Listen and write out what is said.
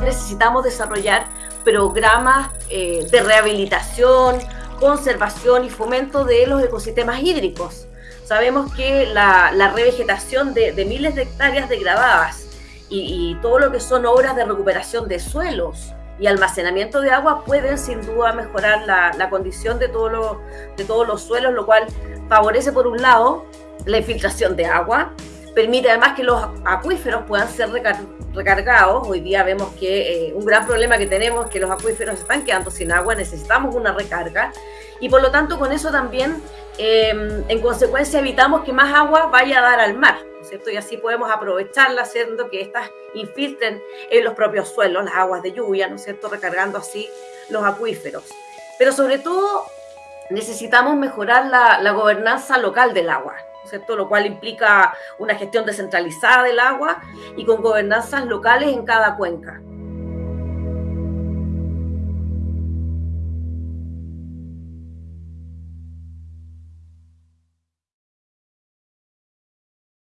necesitamos desarrollar programas eh, de rehabilitación, conservación y fomento de los ecosistemas hídricos. Sabemos que la, revegetación de, miles de hectáreas degradadas y, todo lo que son obras de recuperación de suelos y almacenamiento de agua pueden sin duda mejorar la, condición de, todo de todos los suelos, lo cual favorece por un lado la infiltración de agua, permite además que los acuíferos puedan ser recargados. Hoy día vemos que eh, un gran problema que tenemos es que los acuíferos están quedando sin agua, necesitamos una recarga y por lo tanto con eso también em, en consecuencia evitamos que más agua vaya a dar al mar. ¿cierto? Y así podemos aprovecharla haciendo que éstas infiltren en los propios suelos las aguas de lluvia, ¿no es cierto? Recargando así los acuíferos. Pero sobre todo necesitamos mejorar la gobernanza local del agua, ¿cierto? Lo cual implica una gestión descentralizada del agua y con gobernanzas locales en cada cuenca.